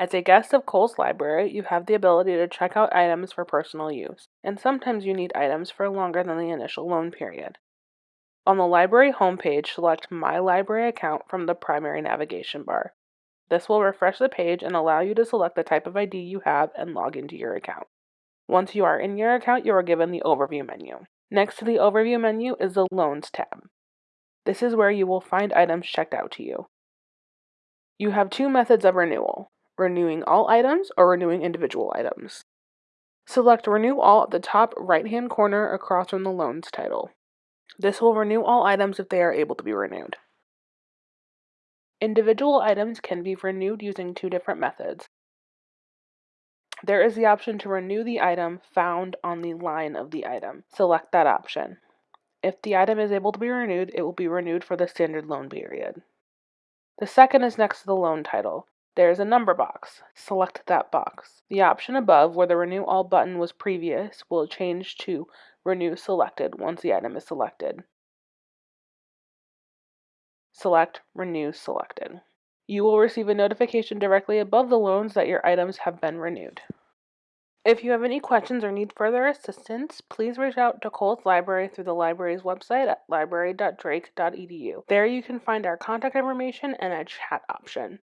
As a guest of Cowles library, you have the ability to check out items for personal use, and sometimes you need items for longer than the initial loan period. On the library homepage, select My Library Account from the primary navigation bar. This will refresh the page and allow you to select the type of ID you have and log into your account. Once you are in your account, you are given the Overview menu. Next to the Overview menu is the Loans tab. This is where you will find items checked out to you. You have two methods of renewal, renewing all items or renewing individual items. Select Renew All at the top right-hand corner across from the Loans title. This will renew all items if they are able to be renewed. Individual items can be renewed using two different methods. There is the option to renew the item found on the line of the item. Select that option. If the item is able to be renewed, it will be renewed for the standard loan period. The second is next to the loan title. There is a number box. Select that box. The option above where the Renew All button was previous will change to Renew Selected once the item is selected. Select Renew Selected. You will receive a notification directly above the loans that your items have been renewed. If you have any questions or need further assistance, please reach out to Cowles Library through the library's website at library.drake.edu. There you can find our contact information and a chat option.